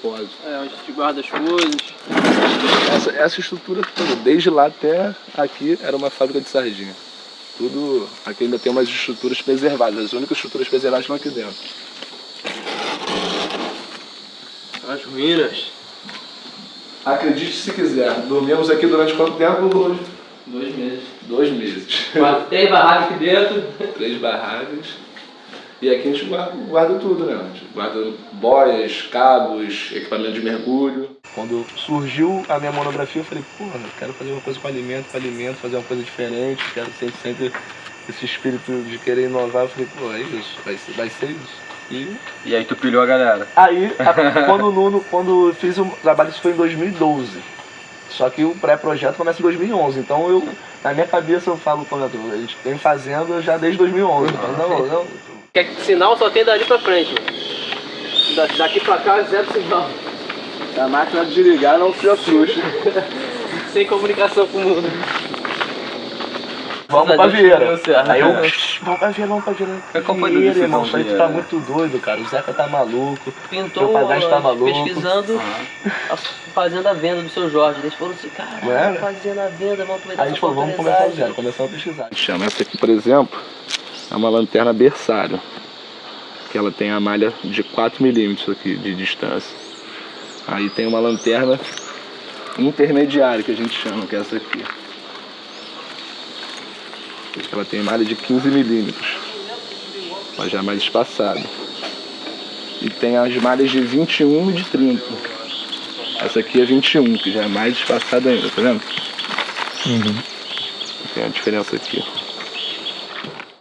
depósito. É, onde a gente guarda as coisas. Essa, essa estrutura toda, desde lá até aqui, era uma fábrica de sardinha. Tudo, aqui ainda tem umas estruturas preservadas, as únicas estruturas preservadas estão aqui dentro. As ruínas. Acredite se quiser, dormimos aqui durante quanto tempo? Dois meses. Dois meses. Quase três barracas aqui dentro. Três barracas. E aqui a gente guarda, guarda tudo, né? A gente guarda boias, cabos, equipamento de mergulho. Quando surgiu a minha monografia, eu falei, porra, eu quero fazer uma coisa com alimento, com alimento, fazer uma coisa diferente, quero sempre, sempre esse espírito de querer inovar. Eu falei, pô, é isso, vai ser, vai ser isso. E E aí tu pilhou a galera. Aí, a- quando o Nuno, quando eu fiz o trabalho, isso foi em 2012. Só que o pré-projeto começa em 2011. Então eu, na minha cabeça eu falo, pô, a gente vem fazendo já desde 2011. Então, não, não. Que sinal só tem dali pra frente. mano. Da- daqui pra cá, zero sinal. A máquina de ligar não se assuste. Sem comunicação com o mundo. Vamos pra Vieira. Aí eu, vamos pra Vieira, vamos pra Vieira. Qual foi a Vieira, irmão, isso aí tu tá muito doido, cara. O Zeca tá maluco. Pintou Meu padrasto tá maluco. pesquisando a fazenda à venda do seu Jorge. Eles falaram assim, cara, fazenda à venda, vamos aproveitar Aí a gente falou, vamos começar do zero, começamos a pesquisar. Chama essa aqui, por exemplo, é uma lanterna berçário. Que ela tem a malha de 4 milímetros aqui de distância. Aí tem uma lanterna intermediária que a gente chama, que é essa aqui. Ela tem malha de 15 milímetros. Ela já é mais espaçada. E tem as malhas de 21 e de 30. Essa aqui é 21, que já é mais espaçada ainda, tá vendo? Tem a diferença aqui.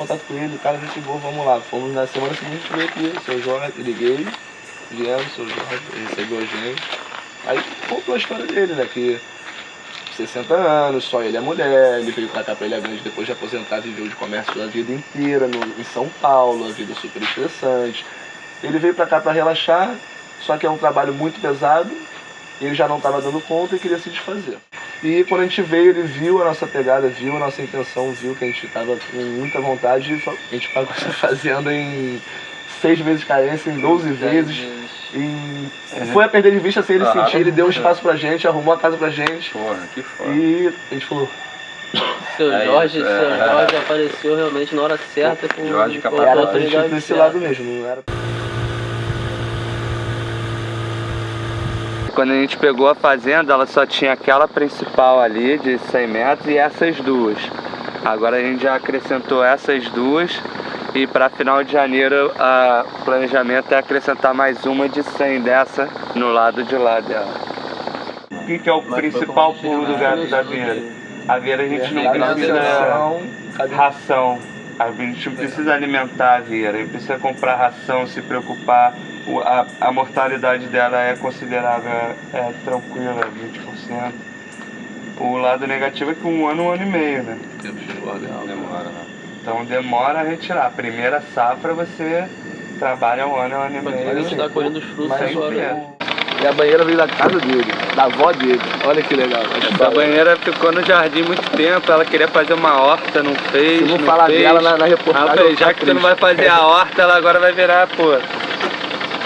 Contato com ele, o cara gente boa, vamos lá. Fomos na semana seguinte veio aqui, seu Jorge, liguei, viemos, seu Jorge, ele recebeu a gente. Aí contou a história dele, né? Que 60 anos, só ele é mulher, ele veio pra cá pra Ilha Grande depois de aposentar, viveu de comércio a vida inteira no, em São Paulo, a vida super estressante. Ele veio pra cá pra relaxar, só que é um trabalho muito pesado, ele já não estava dando conta e queria se desfazer. E quando a gente veio, ele viu a nossa pegada, viu a nossa intenção, viu que a gente estava com muita vontade e falou, a gente pagou essa fazenda em seis vezes de carência, em 12 vezes. E foi a perder de vista sem ele Aham. sentir, ele deu um espaço pra gente, arrumou a casa pra gente. Porra, que foda. E a gente falou, Seu É Jorge, isso, seu é. Jorge apareceu realmente na hora certa com Jorge com a era oportunidade pra esse certa. lado mesmo, não era Quando a gente pegou a fazenda, ela só tinha aquela principal ali de 100 metros e essas duas. Agora a gente já acrescentou essas duas e para final de janeiro o planejamento é acrescentar mais uma de 100 dessa no lado de lá dela. O que, que é o principal pulo do gato da Vieira? A Vieira a gente não precisa ração. A gente não precisa alimentar a Vieira, a gente precisa comprar ração, se preocupar. O- A, a mortalidade dela é considerável, é tranquila, 20%. O lado negativo é que um ano, um ano e meio, né? Demora, né? Então demora a retirar. A primeira safra você trabalha um ano, um ano e Mas meio. a gente tá colhendo os frutos Mas agora. é. E a banheira veio da casa dele, da avó dele. Olha que legal. Essa banheira ficou no jardim muito tempo, ela queria fazer uma horta, não fez. Se não falar fez. dela na, na reportagem. vou já que tu não vai fazer a horta, ela agora vai virar, pô,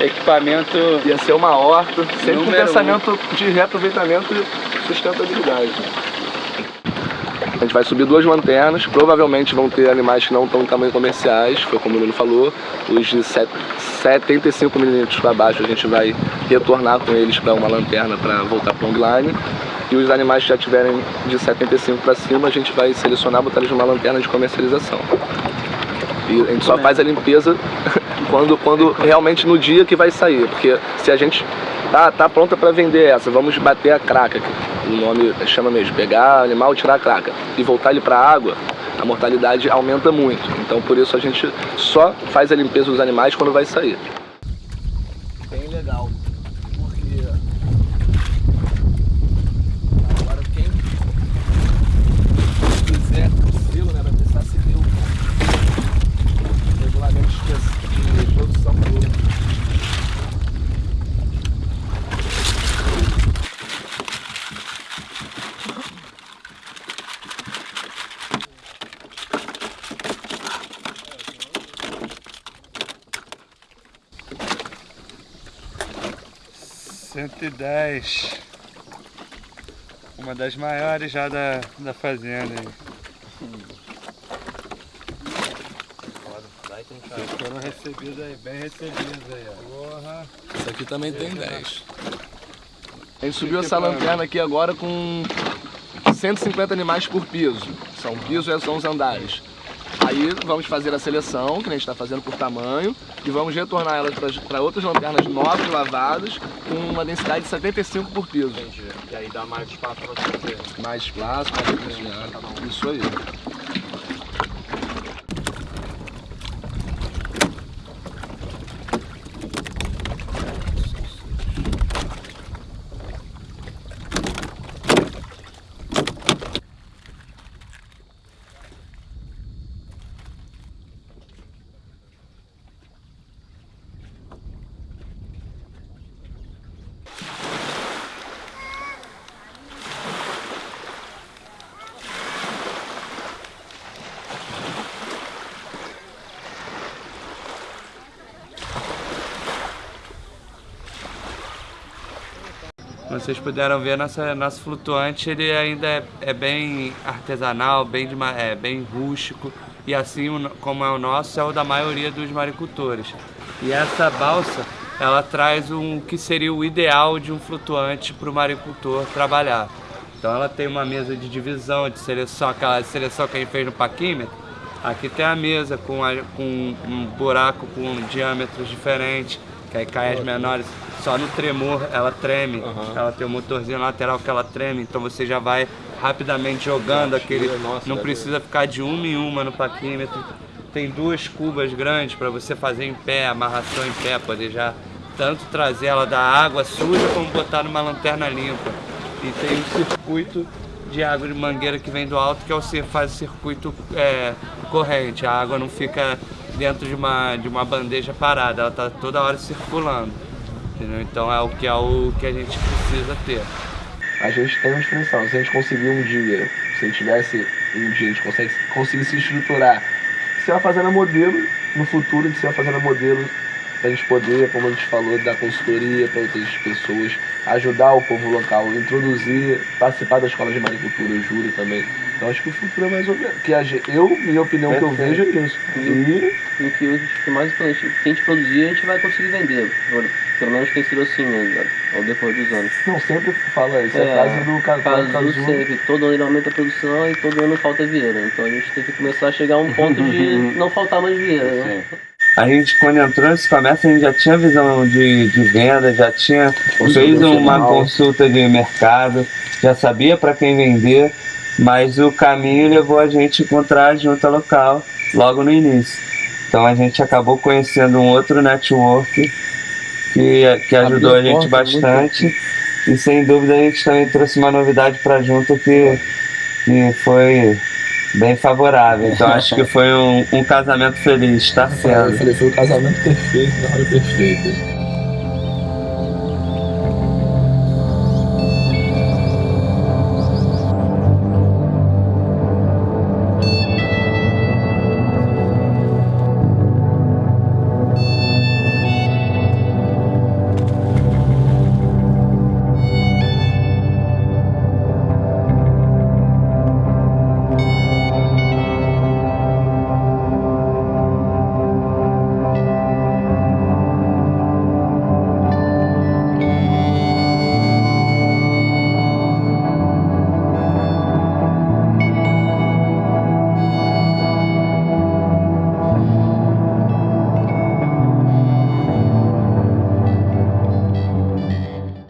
equipamento. Ia ser uma horta, sempre com um. pensamento de reaproveitamento e sustentabilidade. A gente vai subir duas lanternas, provavelmente vão ter animais que não estão em tamanho comerciais, foi como o Nuno falou. Os de set- 75 milímetros para baixo a gente vai retornar com eles para uma lanterna para voltar para o longline. E os animais que já tiverem de 75 para cima, a gente vai selecionar e botar eles numa lanterna de comercialização. E a gente só faz a limpeza quando, quando realmente no dia que vai sair. Porque se a gente tá, tá pronta para vender essa, vamos bater a craca, que o nome chama mesmo, pegar animal, tirar a craca e voltar ele para a água, a mortalidade aumenta muito. Então por isso a gente só faz a limpeza dos animais quando vai sair. Bem legal, porque agora quem quiser o selo, né, vai precisar seguir o regulamento de de produção do 110. Uma das maiores já da, da fazenda aí. Foram recebidos aí, bem recebidos aí, ó. Porra. Isso aqui também tem 10. A gente subiu essa lanterna aqui agora com 150 animais por piso. São piso e são os andares. Aí vamos fazer a seleção, que a gente está fazendo por tamanho, e vamos retornar elas para outras lanternas novas, lavadas, com uma densidade de 75 por piso. Entendi. E aí dá mais espaço para você fazer. Mais espaço, mais recurso Isso aí. Como vocês puderam ver, nossa, nosso flutuante ele ainda é, é bem artesanal, bem, de, é, bem rústico e assim como é o nosso, é o da maioria dos maricultores. E essa balsa, ela traz um que seria o ideal de um flutuante para o maricultor trabalhar. Então ela tem uma mesa de divisão, de seleção, aquela seleção que a gente fez no paquímetro. Aqui tem a mesa com, a, com um buraco com diâmetros diferentes, que aí cai as menores só no tremor ela treme. Uhum. Ela tem um motorzinho lateral que ela treme, então você já vai rapidamente jogando aquele. Nossa, não precisa ficar de uma em uma no paquímetro. Tem duas cubas grandes para você fazer em pé, amarração em pé, poder já tanto trazer ela da água suja como botar numa lanterna limpa. E tem um circuito de água de mangueira que vem do alto que é o faz o circuito é, corrente. A água não fica dentro de uma, de uma bandeja parada, ela está toda hora circulando. Entendeu? Então é o que é o que a gente precisa ter. A gente tem uma expressão, se a gente conseguir um dia, se a gente tivesse um dia, a gente consegue, conseguir se estruturar, se vai fazendo modelo, no futuro a gente se vai fazendo modelo para a gente poder, como a gente falou, dar consultoria para outras pessoas, ajudar o povo local, introduzir, participar da escola de maricultura, juro também. Então acho que o futuro é mais ou menos. Que a, eu, minha opinião, que eu vejo é isso. E, e que o que mais importante, que a gente produzir, a gente vai conseguir vender. Pelo menos tem sido assim né, ao decorrer dos anos. Não, sempre fala isso, é, é a frase do caso. Caso sempre, todo ano aumenta a produção e todo ano falta vieira. Então a gente tem que começar a chegar a um ponto de não faltar mais vieira. Né? A gente, quando entrou nesse comércio, a gente já tinha visão de, de venda, já tinha fez uma consulta de mercado, já sabia para quem vender, mas o caminho levou a gente a encontrar a junta local logo no início. Então a gente acabou conhecendo um outro network que, que ajudou a gente bastante. E sem dúvida a gente também trouxe uma novidade para junto que, que foi bem favorável. Então acho que foi um, um casamento feliz, está sendo. Eu falei, foi um casamento perfeito, na hora perfeita.